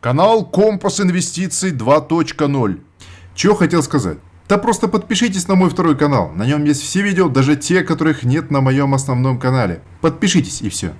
Канал Компас Инвестиций 2.0. Чего хотел сказать? Да просто подпишитесь на мой второй канал. На нем есть все видео, даже те, которых нет на моем основном канале. Подпишитесь и все.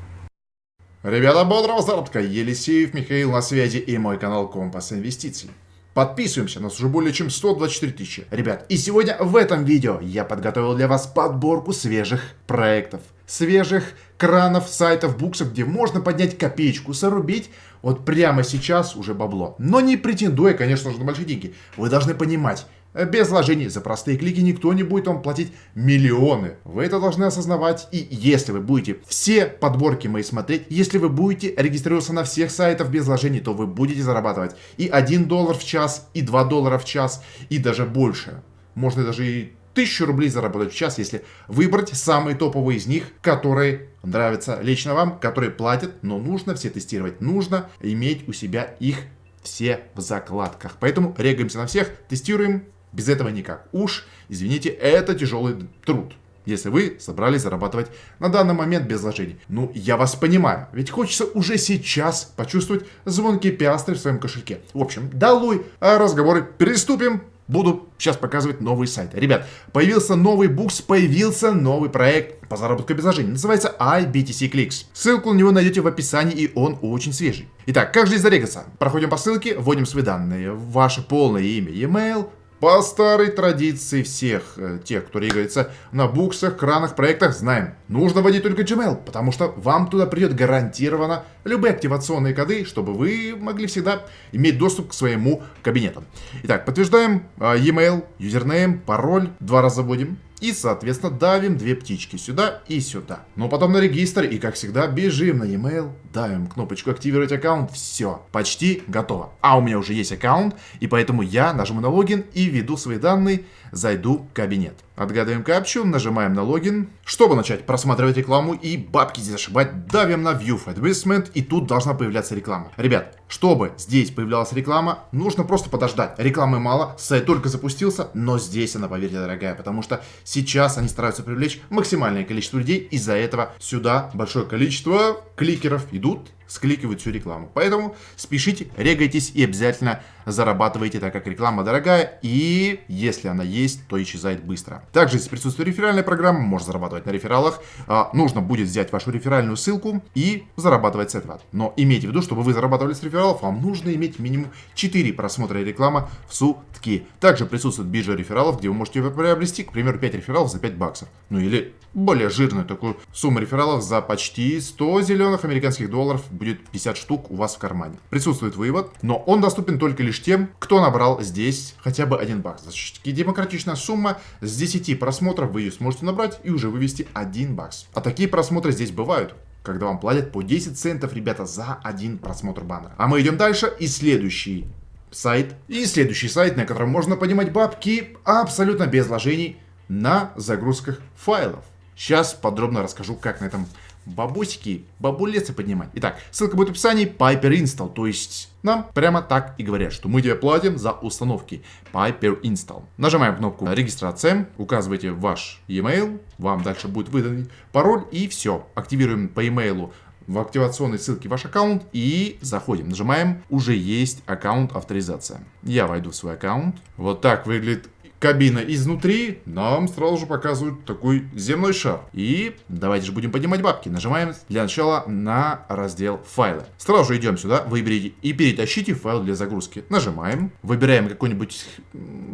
Ребята, бодрого заработка! Елисеев Михаил на связи и мой канал Компас Инвестиций. Подписываемся, нас уже более чем 124 тысячи. Ребят, и сегодня в этом видео я подготовил для вас подборку свежих проектов. Свежих кранов, сайтов, буксов, где можно поднять копеечку, зарубить вот прямо сейчас уже бабло. Но не претендуя, конечно же, на большие деньги. Вы должны понимать, без вложений за простые клики никто не будет вам платить миллионы. Вы это должны осознавать. И если вы будете все подборки мои смотреть, если вы будете регистрироваться на всех сайтах без вложений, то вы будете зарабатывать и 1 доллар в час, и 2 доллара в час, и даже больше. Можно даже и 1000 рублей заработать в час, если выбрать самые топовые из них, которые нравятся лично вам, которые платят, но нужно все тестировать. Нужно иметь у себя их все в закладках. Поэтому регаемся на всех, тестируем, без этого никак. Уж, извините, это тяжелый труд. Если вы собрались зарабатывать на данный момент без вложений. Ну, я вас понимаю, ведь хочется уже сейчас почувствовать звонкие пиастры в своем кошельке. В общем, долой разговоры, приступим. Буду сейчас показывать новый сайт. Ребят, появился новый букс, появился новый проект по заработку без вложений. Называется iBTC Clicks. Ссылку на него найдете в описании, и он очень свежий. Итак, как же здесь зарегаться? Проходим по ссылке, вводим свои данные, ваше полное имя, e-mail, по старой традиции всех э, тех, кто регается на буксах, кранах, проектах, знаем, нужно вводить только Gmail, потому что вам туда придет гарантированно любые активационные коды, чтобы вы могли всегда иметь доступ к своему кабинету. Итак, подтверждаем э, e-mail, юзернейм, пароль, два раза вводим. И, соответственно, давим две птички сюда и сюда. Но потом на регистр и, как всегда, бежим на e-mail, давим кнопочку «Активировать аккаунт». Все, почти готово. А у меня уже есть аккаунт, и поэтому я нажму на логин и введу свои данные, зайду в кабинет. Отгадываем капчу, нажимаем на логин. Чтобы начать просматривать рекламу и бабки здесь ошибать, давим на View Advertisement, и тут должна появляться реклама. Ребят, чтобы здесь появлялась реклама, нужно просто подождать. Рекламы мало, сайт только запустился, но здесь она, поверьте, дорогая, потому что сейчас они стараются привлечь максимальное количество людей, из-за этого сюда большое количество кликеров идут скликивают всю рекламу. Поэтому спешите, регайтесь и обязательно зарабатывайте, так как реклама дорогая, и если она есть, то исчезает быстро. Также, если присутствует реферальная программа, можно зарабатывать на рефералах. А, нужно будет взять вашу реферальную ссылку и зарабатывать с этого. Но имейте в виду, чтобы вы зарабатывали с рефералов, вам нужно иметь минимум 4 просмотра рекламы в сутки. Также присутствует биржа рефералов, где вы можете приобрести, к примеру, 5 рефералов за 5 баксов. Ну или более жирную такую сумму рефералов за почти 100 зеленых американских долларов будет 50 штук у вас в кармане. Присутствует вывод, но он доступен только лишь тем, кто набрал здесь хотя бы один бакс. Достаточно демократичная сумма, с 10 просмотров вы ее сможете набрать и уже вывести 1 бакс. А такие просмотры здесь бывают когда вам платят по 10 центов, ребята, за один просмотр баннера. А мы идем дальше и следующий сайт. И следующий сайт, на котором можно поднимать бабки абсолютно без вложений на загрузках файлов. Сейчас подробно расскажу, как на этом бабусики, бабулецы поднимать. Итак, ссылка будет в описании Piper Install, то есть нам прямо так и говорят, что мы тебе платим за установки Piper Install. Нажимаем кнопку регистрация, указываете ваш e-mail, вам дальше будет выдан пароль и все. Активируем по e-mail в активационной ссылке ваш аккаунт и заходим. Нажимаем «Уже есть аккаунт авторизация». Я войду в свой аккаунт. Вот так выглядит кабина изнутри, нам сразу же показывают такой земной шар. И давайте же будем поднимать бабки. Нажимаем для начала на раздел файлы. Сразу же идем сюда, выберите и перетащите файл для загрузки. Нажимаем, выбираем какой-нибудь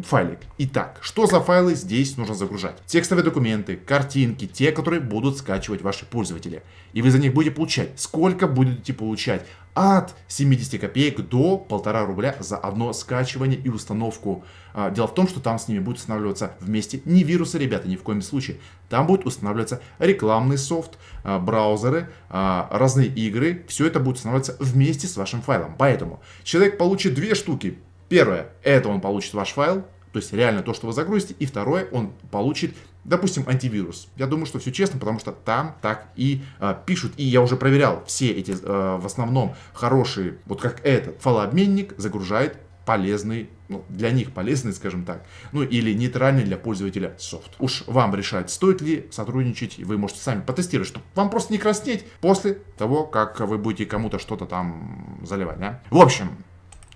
файлик. Итак, что за файлы здесь нужно загружать? Текстовые документы, картинки, те, которые будут скачивать ваши пользователи. И вы за них будете получать. Сколько будете получать? От 70 копеек до 1,5 рубля за одно скачивание и установку. А, дело в том, что там с ними будет устанавливаться вместе не вирусы, ребята, ни в коем случае. Там будет устанавливаться рекламный софт, а, браузеры, а, разные игры. Все это будет устанавливаться вместе с вашим файлом. Поэтому человек получит две штуки. Первое, это он получит ваш файл, то есть реально то, что вы загрузите. И второе, он получит, допустим, антивирус. Я думаю, что все честно, потому что там так и э, пишут. И я уже проверял все эти, э, в основном, хорошие, вот как этот файлообменник загружает полезный, ну, для них полезный, скажем так, ну или нейтральный для пользователя софт. Уж вам решать, стоит ли сотрудничать, вы можете сами потестировать, чтобы вам просто не краснеть после того, как вы будете кому-то что-то там заливать, да? В общем,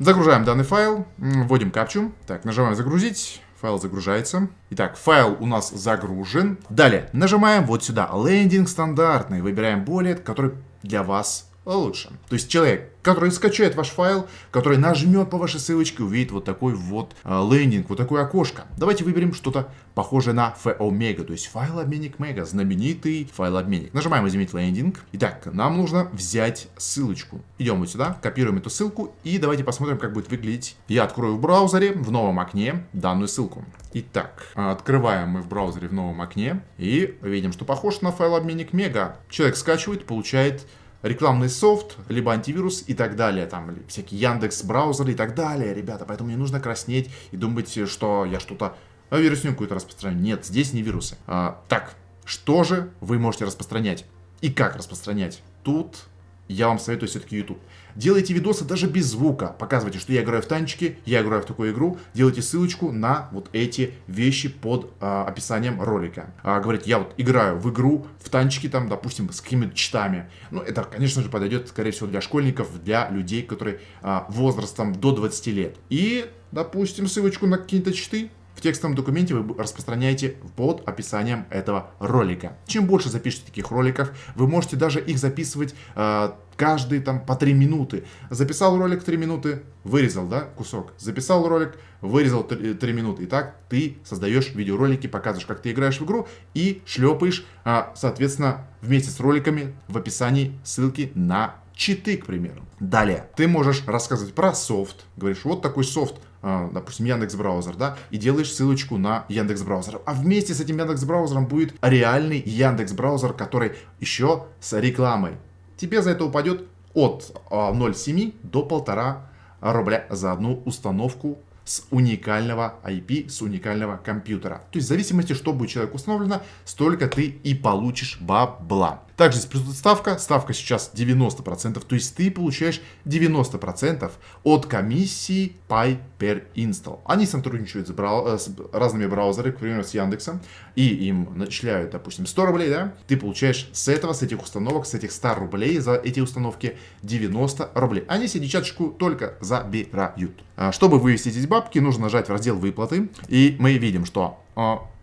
Загружаем данный файл, вводим капчу. Так, нажимаем загрузить. Файл загружается. Итак, файл у нас загружен. Далее, нажимаем вот сюда. Лендинг стандартный. Выбираем более, который для вас лучше. То есть человек, который скачает ваш файл, который нажмет по вашей ссылочке, увидит вот такой вот э, лендинг, вот такое окошко. Давайте выберем что-то похожее на FOMega, то есть файл-обменник Mega, знаменитый файл-обменник. Нажимаем «Изменить лендинг». Итак, нам нужно взять ссылочку. Идем вот сюда, копируем эту ссылку и давайте посмотрим, как будет выглядеть. Я открою в браузере, в новом окне, данную ссылку. Итак, открываем мы в браузере в новом окне и видим, что похож на файл-обменник Mega. Человек скачивает, получает рекламный софт, либо антивирус и так далее, там всякие Яндекс браузеры и так далее, ребята, поэтому не нужно краснеть и думать, что я что-то а, вирусню какую-то распространяю. Нет, здесь не вирусы. А, так, что же вы можете распространять? И как распространять? Тут я вам советую все-таки YouTube. Делайте видосы даже без звука. Показывайте, что я играю в танчики, я играю в такую игру. Делайте ссылочку на вот эти вещи под а, описанием ролика. А, говорите, я вот играю в игру, в танчики там, допустим, с какими-то читами. Ну, это, конечно же, подойдет, скорее всего, для школьников, для людей, которые а, возрастом до 20 лет. И, допустим, ссылочку на какие-то читы в текстовом документе вы распространяете под описанием этого ролика. Чем больше запишете таких роликов, вы можете даже их записывать э, каждые там по 3 минуты. Записал ролик 3 минуты, вырезал, да, кусок. Записал ролик, вырезал 3, 3 минуты. И так ты создаешь видеоролики, показываешь, как ты играешь в игру и шлепаешь, э, соответственно, вместе с роликами в описании ссылки на читы, к примеру. Далее, ты можешь рассказывать про софт. Говоришь, вот такой софт допустим, Яндекс Браузер, да, и делаешь ссылочку на Яндекс Браузер. А вместе с этим Яндекс Браузером будет реальный Яндекс Браузер, который еще с рекламой. Тебе за это упадет от 0,7 а, до 1,5 рубля за одну установку с уникального IP, с уникального компьютера. То есть в зависимости, что будет человек установлено, столько ты и получишь бабла. Также здесь присутствует ставка. Ставка сейчас 90%. То есть ты получаешь 90% от комиссии Pay per Install. Они сотрудничают с, брау э, с разными браузерами, к примеру, с Яндексом. И им начисляют, допустим, 100 рублей, да? Ты получаешь с этого, с этих установок, с этих 100 рублей за эти установки 90 рублей. Они себе десяточку только забирают. А, чтобы вывести эти бабки, нужно нажать в раздел выплаты. И мы видим, что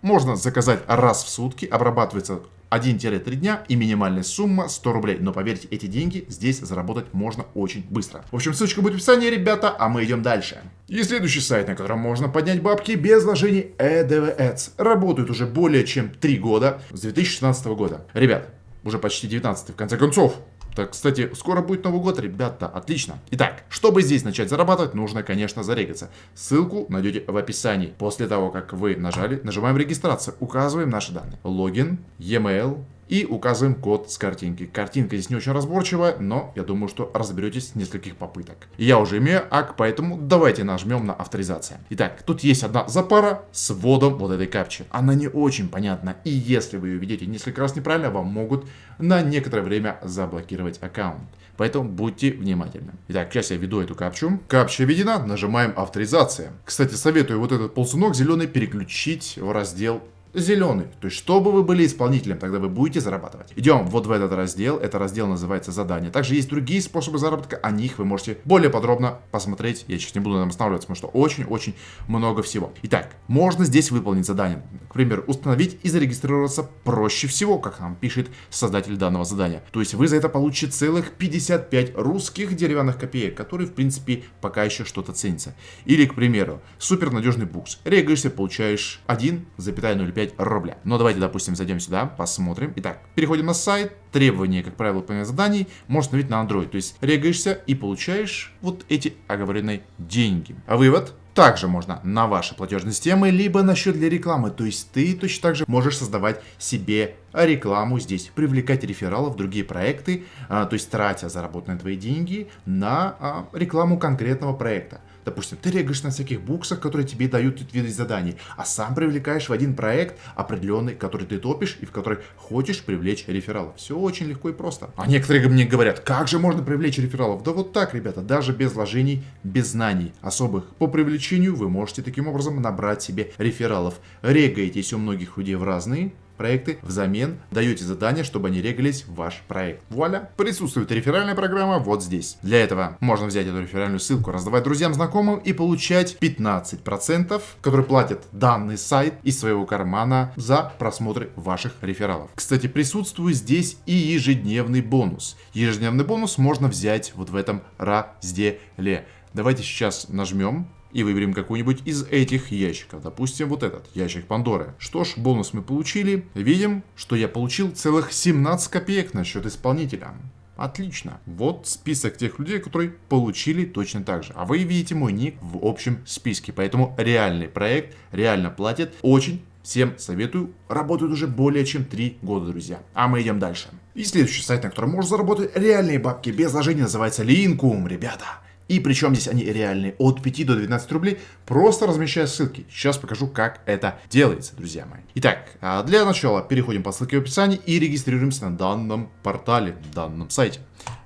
можно заказать раз в сутки, обрабатывается 1-3 дня и минимальная сумма 100 рублей. Но поверьте, эти деньги здесь заработать можно очень быстро. В общем, ссылочка будет в описании, ребята, а мы идем дальше. И следующий сайт, на котором можно поднять бабки без вложений EDV Работает уже более чем 3 года, с 2016 года. Ребят, уже почти 19 в конце концов. Так, кстати, скоро будет Новый год, ребята, отлично. Итак, чтобы здесь начать зарабатывать, нужно, конечно, зарегаться. Ссылку найдете в описании. После того, как вы нажали, нажимаем регистрацию, указываем наши данные. Логин, e-mail, и указываем код с картинки. Картинка здесь не очень разборчивая, но я думаю, что разберетесь с нескольких попыток. Я уже имею ак, поэтому давайте нажмем на авторизация. Итак, тут есть одна запара с вводом вот этой капчи. Она не очень понятна, и если вы ее видите несколько раз неправильно, вам могут на некоторое время заблокировать аккаунт. Поэтому будьте внимательны. Итак, сейчас я введу эту капчу. Капча введена, нажимаем авторизация. Кстати, советую вот этот ползунок зеленый переключить в раздел зеленый. То есть, чтобы вы были исполнителем, тогда вы будете зарабатывать. Идем вот в этот раздел. Это раздел называется задание. Также есть другие способы заработка. О них вы можете более подробно посмотреть. Я сейчас не буду там останавливаться, потому что очень-очень много всего. Итак, можно здесь выполнить задание. К примеру, установить и зарегистрироваться проще всего, как нам пишет создатель данного задания. То есть, вы за это получите целых 55 русских деревянных копеек, которые, в принципе, пока еще что-то ценится. Или, к примеру, супер надежный букс. Регаешься, получаешь 1,05 5 рубля. Но давайте, допустим, зайдем сюда, посмотрим. Итак, переходим на сайт. Требования, как правило, выполнения заданий можно установить на Android. То есть регаешься и получаешь вот эти оговоренные деньги. А вывод? Также можно на ваши платежные системы, либо на счет для рекламы. То есть ты точно так же можешь создавать себе рекламу здесь, привлекать рефералов, другие проекты, а, то есть тратя заработанные твои деньги на а, рекламу конкретного проекта. Допустим, ты регаешь на всяких буксах, которые тебе дают виды заданий, а сам привлекаешь в один проект определенный, который ты топишь и в который хочешь привлечь рефералов. Все очень легко и просто. А некоторые мне говорят, как же можно привлечь рефералов? Да вот так, ребята, даже без вложений, без знаний особых по привлечению вы можете таким образом набрать себе рефералов. Регаетесь у многих людей в разные проекты, взамен даете задание, чтобы они регались в ваш проект. Вуаля! Присутствует реферальная программа вот здесь. Для этого можно взять эту реферальную ссылку, раздавать друзьям, знакомым и получать 15%, которые платят данный сайт из своего кармана за просмотры ваших рефералов. Кстати, присутствует здесь и ежедневный бонус. Ежедневный бонус можно взять вот в этом разделе. Давайте сейчас нажмем и выберем какой-нибудь из этих ящиков. Допустим, вот этот, ящик Пандоры. Что ж, бонус мы получили. Видим, что я получил целых 17 копеек на счет исполнителя. Отлично. Вот список тех людей, которые получили точно так же. А вы видите мой ник в общем списке. Поэтому реальный проект реально платит. Очень всем советую. Работают уже более чем 3 года, друзья. А мы идем дальше. И следующий сайт, на котором можно заработать реальные бабки без вложений, называется Линкум, ребята. И причем здесь они реальные, от 5 до 12 рублей, просто размещая ссылки. Сейчас покажу, как это делается, друзья мои. Итак, а для начала переходим по ссылке в описании и регистрируемся на данном портале, данном сайте.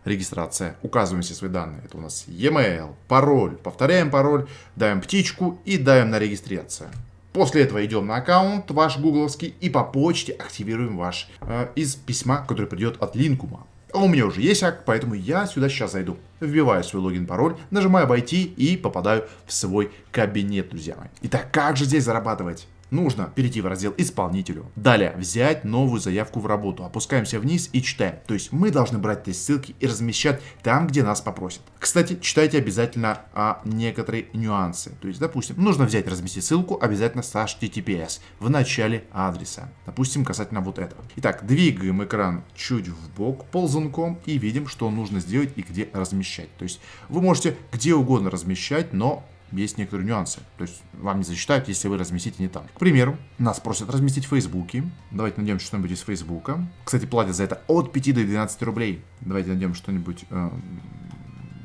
Регистрация. Указываем все свои данные. Это у нас e-mail, пароль. Повторяем пароль, даем птичку и даем на регистрацию. После этого идем на аккаунт ваш гугловский и по почте активируем ваш э, из письма, который придет от Линкума. А у меня уже есть ак, поэтому я сюда сейчас зайду. Вбиваю свой логин-пароль, нажимаю «Войти» и попадаю в свой кабинет, друзья мои. Итак, как же здесь зарабатывать? Нужно перейти в раздел «Исполнителю». Далее взять новую заявку в работу. Опускаемся вниз и читаем. То есть мы должны брать эти ссылки и размещать там, где нас попросят. Кстати, читайте обязательно а, некоторые нюансы. То есть, допустим, нужно взять разместить ссылку обязательно с HTTPS в начале адреса. Допустим, касательно вот этого. Итак, двигаем экран чуть в бок ползунком и видим, что нужно сделать и где размещать. То есть вы можете где угодно размещать, но есть некоторые нюансы. То есть вам не засчитают, если вы разместите не там. К примеру, нас просят разместить в Фейсбуке. Давайте найдем что-нибудь из Фейсбука. Кстати, платят за это от 5 до 12 рублей. Давайте найдем что-нибудь... Э,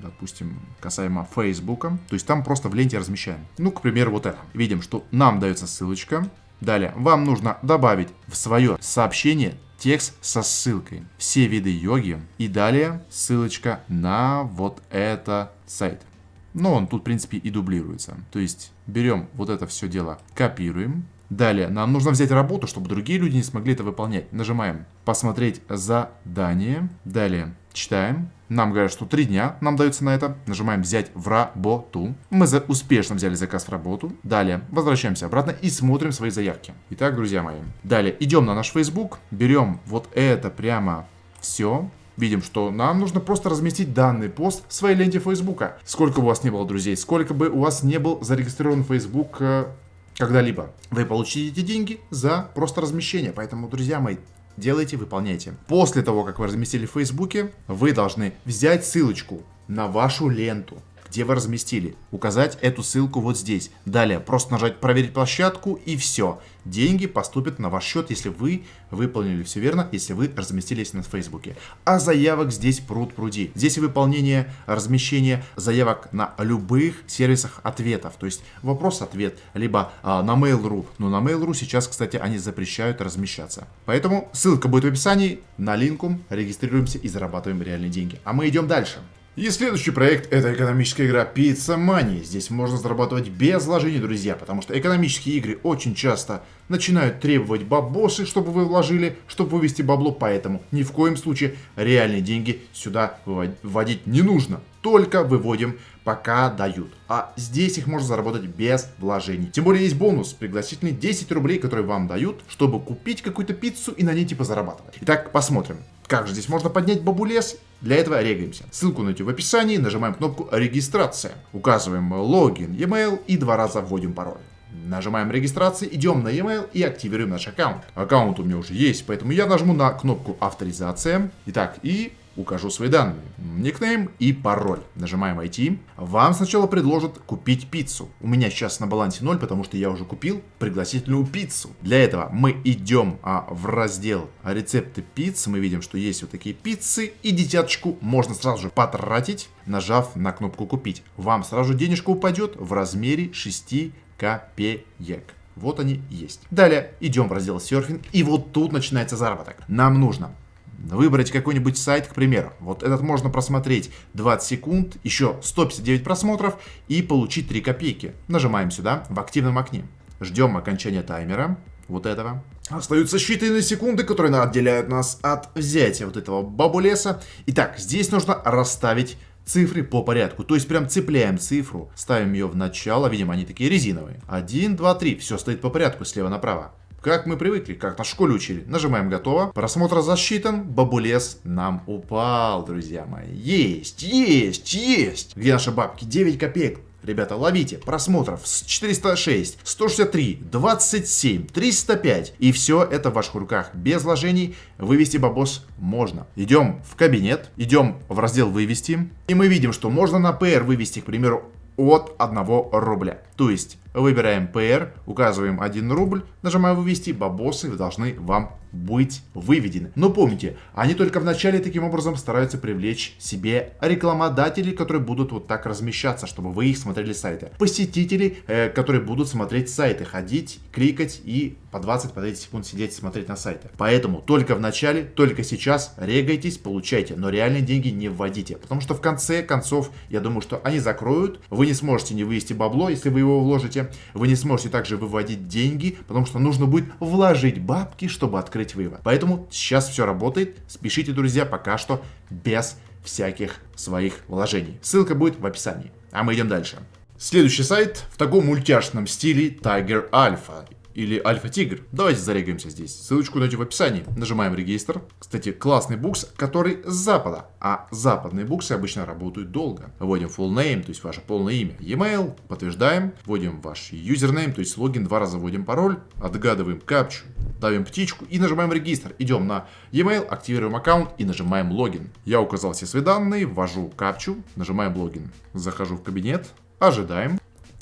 допустим, касаемо Фейсбука. То есть там просто в ленте размещаем. Ну, к примеру, вот это. Видим, что нам дается ссылочка. Далее, вам нужно добавить в свое сообщение текст со ссылкой, все виды йоги и далее ссылочка на вот это сайт. Но он тут, в принципе, и дублируется. То есть берем вот это все дело, копируем. Далее нам нужно взять работу, чтобы другие люди не смогли это выполнять. Нажимаем «Посмотреть задание». Далее читаем. Нам говорят, что три дня нам дается на это. Нажимаем «Взять в работу». Мы за успешно взяли заказ в работу. Далее возвращаемся обратно и смотрим свои заявки. Итак, друзья мои. Далее идем на наш Facebook, берем вот это прямо все видим, что нам нужно просто разместить данный пост в своей ленте Фейсбука. Сколько у вас не было друзей, сколько бы у вас не был зарегистрирован Facebook э, когда-либо. Вы получите эти деньги за просто размещение. Поэтому, друзья мои, делайте, выполняйте. После того, как вы разместили в Фейсбуке, вы должны взять ссылочку на вашу ленту где вы разместили. Указать эту ссылку вот здесь. Далее просто нажать проверить площадку и все. Деньги поступят на ваш счет, если вы выполнили все верно, если вы разместились на Фейсбуке. А заявок здесь пруд пруди. Здесь выполнение, размещение заявок на любых сервисах ответов. То есть вопрос-ответ, либо а, на Mail.ru. Но на Mail.ru сейчас, кстати, они запрещают размещаться. Поэтому ссылка будет в описании. На линку регистрируемся и зарабатываем реальные деньги. А мы идем дальше. И следующий проект это экономическая игра Pizza Money. Здесь можно зарабатывать без вложений, друзья, потому что экономические игры очень часто начинают требовать бабосы, чтобы вы вложили, чтобы вывести бабло, поэтому ни в коем случае реальные деньги сюда вводить не нужно. Только выводим, пока дают. А здесь их можно заработать без вложений. Тем более есть бонус, пригласительный 10 рублей, которые вам дают, чтобы купить какую-то пиццу и на ней типа зарабатывать. Итак, посмотрим. Как же здесь можно поднять бабулес? Для этого регаемся. Ссылку найти в описании, нажимаем кнопку «Регистрация». Указываем логин, e-mail и два раза вводим пароль. Нажимаем регистрация, идем на e-mail и активируем наш аккаунт. Аккаунт у меня уже есть, поэтому я нажму на кнопку авторизация. Итак, и укажу свои данные, никнейм и пароль. Нажимаем «Войти». Вам сначала предложат купить пиццу. У меня сейчас на балансе 0, потому что я уже купил пригласительную пиццу. Для этого мы идем а, в раздел «Рецепты пиццы». Мы видим, что есть вот такие пиццы. И десяточку можно сразу же потратить, нажав на кнопку «Купить». Вам сразу же денежка упадет в размере 6 копеек. Вот они есть. Далее идем в раздел серфинг, и вот тут начинается заработок. Нам нужно выбрать какой-нибудь сайт, к примеру. Вот этот можно просмотреть 20 секунд, еще 159 просмотров и получить 3 копейки. Нажимаем сюда в активном окне. Ждем окончания таймера, вот этого. Остаются считанные секунды, которые отделяют нас от взятия вот этого бабулеса. Итак, здесь нужно расставить цифры по порядку. То есть прям цепляем цифру, ставим ее в начало, видимо они такие резиновые. 1, 2, 3, все стоит по порядку слева направо. Как мы привыкли, как на школе учили. Нажимаем «Готово». Просмотр засчитан. Бабулес нам упал, друзья мои. Есть, есть, есть. Где наши бабки? 9 копеек. Ребята, ловите. Просмотров с 406, 163, 27, 305. И все это в ваших руках. Без вложений вывести бабос можно. Идем в кабинет, идем в раздел «Вывести». И мы видим, что можно на PR вывести, к примеру, от 1 рубля. То есть выбираем PR, указываем 1 рубль, нажимаем вывести, бабосы должны вам быть выведены. Но помните, они только в начале таким образом стараются привлечь себе рекламодателей, которые будут вот так размещаться, чтобы вы их смотрели сайты. Посетители, э, которые будут смотреть сайты, ходить, кликать и по 20-30 по секунд сидеть и смотреть на сайты. Поэтому только в начале, только сейчас регайтесь, получайте, но реальные деньги не вводите. Потому что в конце концов, я думаю, что они закроют, вы не сможете не вывести бабло, если вы его вложите, вы не сможете также выводить деньги, потому что нужно будет вложить бабки, чтобы открыть вывод. Поэтому сейчас все работает, спешите, друзья, пока что без всяких своих вложений. Ссылка будет в описании. А мы идем дальше. Следующий сайт в таком мультяшном стиле Tiger Alpha или Альфа-Тигр. Давайте зарегаемся здесь. Ссылочку найдете в описании. Нажимаем регистр. Кстати, классный букс, который с запада. А западные буксы обычно работают долго. Вводим full name, то есть ваше полное имя. E-mail, подтверждаем. Вводим ваш юзернейм, то есть логин, два раза вводим пароль. Отгадываем капчу, давим птичку и нажимаем регистр. Идем на e-mail, активируем аккаунт и нажимаем логин. Я указал все свои данные, ввожу капчу, нажимаем логин. Захожу в кабинет, ожидаем.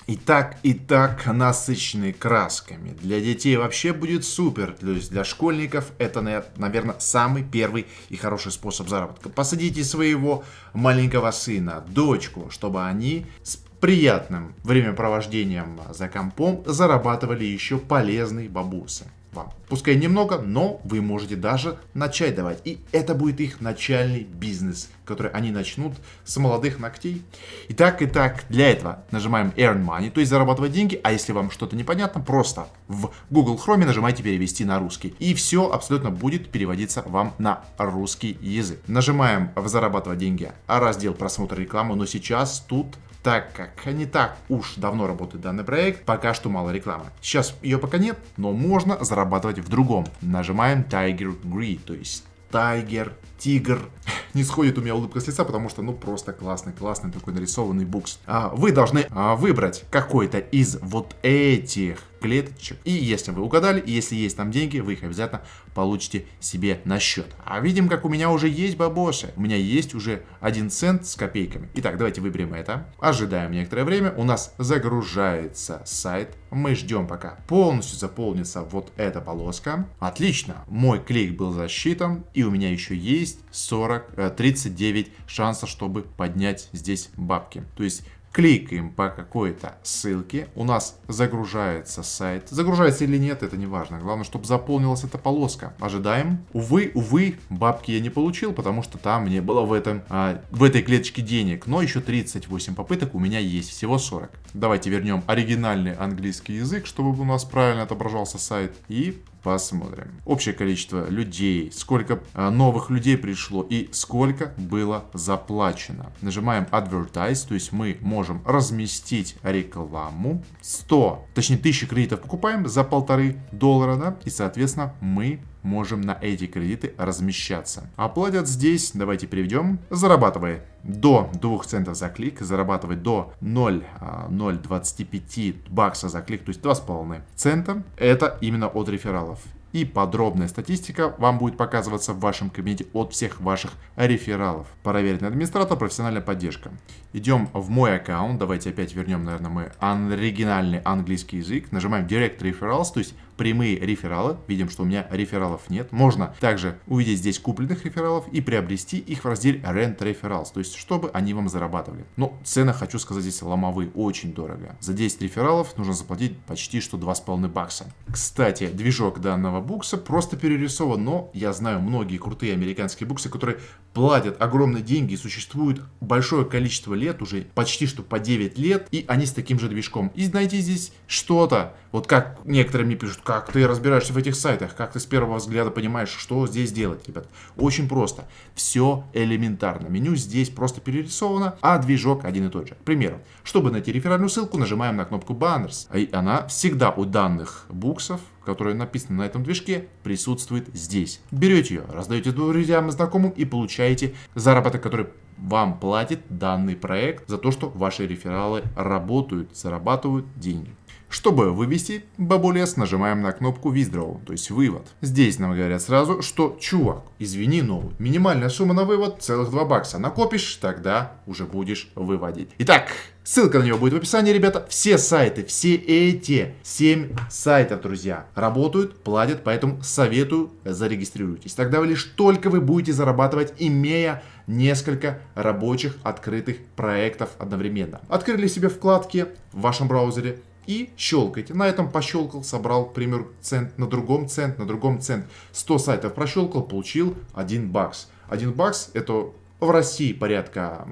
И так, и так насыщенный красками. Для детей вообще будет супер. То есть для школьников это, наверное, самый первый и хороший способ заработка. Посадите своего маленького сына, дочку, чтобы они с приятным времяпровождением за компом зарабатывали еще полезные бабусы вам. Пускай немного, но вы можете даже начать давать. И это будет их начальный бизнес, который они начнут с молодых ногтей. Итак, и так, для этого нажимаем Earn Money, то есть зарабатывать деньги. А если вам что-то непонятно, просто в Google Chrome нажимайте перевести на русский. И все абсолютно будет переводиться вам на русский язык. Нажимаем в зарабатывать деньги, раздел просмотра рекламы, но сейчас тут так как не так уж давно работает данный проект, пока что мало рекламы. Сейчас ее пока нет, но можно зарабатывать в другом. Нажимаем Tiger Green, то есть Tiger, Тигр. Не сходит у меня улыбка с лица, потому что, ну, просто классный, классный такой нарисованный букс. А, вы должны а, выбрать какой-то из вот этих клеточек. И если вы угадали, и если есть там деньги, вы их обязательно получите себе на счет. А видим, как у меня уже есть бабосы. У меня есть уже 1 цент с копейками. Итак, давайте выберем это. Ожидаем некоторое время. У нас загружается сайт. Мы ждем, пока полностью заполнится вот эта полоска. Отлично. Мой клик был засчитан. И у меня еще есть 40, 39 э, шансов, чтобы поднять здесь бабки. То есть кликаем по какой-то ссылке, у нас загружается сайт. Загружается или нет, это не важно. Главное, чтобы заполнилась эта полоска. Ожидаем. Увы, увы, бабки я не получил, потому что там не было в, этом, а, в этой клеточке денег. Но еще 38 попыток у меня есть, всего 40. Давайте вернем оригинальный английский язык, чтобы у нас правильно отображался сайт. И Посмотрим. Общее количество людей, сколько а, новых людей пришло и сколько было заплачено. Нажимаем Advertise, то есть мы можем разместить рекламу. 100, точнее 1000 кредитов покупаем за полторы доллара, да, и соответственно мы можем на эти кредиты размещаться. Оплатят здесь, давайте переведем, зарабатывая до 2 центов за клик, зарабатывать до 0,025 а, бакса за клик, то есть 2,5 цента. Это именно от рефералов и подробная статистика вам будет показываться в вашем кабинете от всех ваших рефералов. Проверенный администратор, профессиональная поддержка. Идем в мой аккаунт, давайте опять вернем, наверное, мой оригинальный английский язык. Нажимаем Direct Referrals, то есть прямые рефералы. Видим, что у меня рефералов нет. Можно также увидеть здесь купленных рефералов и приобрести их в разделе Rent Referrals, то есть чтобы они вам зарабатывали. Но цены, хочу сказать, здесь ломовые, очень дорого. За 10 рефералов нужно заплатить почти что 2,5 бакса. Кстати, движок данного букса просто перерисован, но я знаю многие крутые американские буксы, которые платят огромные деньги и существуют большое количество лет, уже почти что по 9 лет, и они с таким же движком. И найти здесь что-то, вот как некоторые мне пишут, как ты разбираешься в этих сайтах, как ты с первого взгляда понимаешь, что здесь делать, ребят. Очень просто. Все элементарно. Меню здесь просто перерисовано, а движок один и тот же. К примеру, чтобы найти реферальную ссылку, нажимаем на кнопку Banners. И она всегда у данных буксов которая написана на этом движке, присутствует здесь. Берете ее, раздаете друзьям и знакомым и получаете заработок, который вам платит данный проект за то, что ваши рефералы работают, зарабатывают деньги. Чтобы вывести бабулес, нажимаем на кнопку Withdraw, то есть вывод. Здесь нам говорят сразу, что чувак, извини, но минимальная сумма на вывод целых 2 бакса. Накопишь, тогда уже будешь выводить. Итак, ссылка на него будет в описании, ребята. Все сайты, все эти 7 сайтов, друзья, работают, платят, поэтому советую зарегистрируйтесь. Тогда лишь только вы будете зарабатывать, имея несколько рабочих открытых проектов одновременно. Открыли себе вкладки в вашем браузере, и щелкайте. На этом пощелкал, собрал, к примеру, цент, на другом цент, на другом цент. 100 сайтов прощелкал, получил 1 бакс. 1 бакс это в России порядка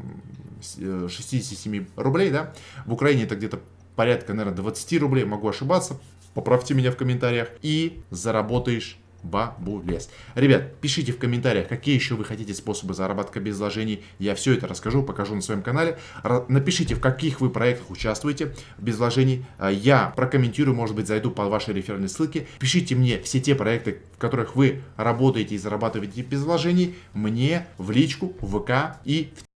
67 рублей, да? В Украине это где-то порядка, наверное, 20 рублей, могу ошибаться. Поправьте меня в комментариях. И заработаешь бабулес. Ребят, пишите в комментариях, какие еще вы хотите способы заработка без вложений. Я все это расскажу, покажу на своем канале. Напишите, в каких вы проектах участвуете без вложений. А, я прокомментирую, может быть, зайду по вашей реферальной ссылке. Пишите мне все те проекты, в которых вы работаете и зарабатываете без вложений, мне в личку, в ВК и в